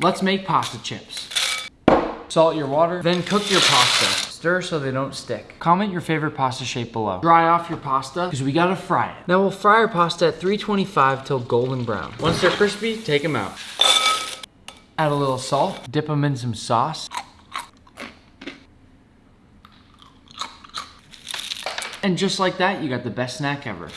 Let's make pasta chips. Salt your water, then cook your pasta. Stir so they don't stick. Comment your favorite pasta shape below. Dry off your pasta, because we gotta fry it. Now we'll fry our pasta at 325 till golden brown. Once they're crispy, take them out. Add a little salt, dip them in some sauce. And just like that, you got the best snack ever.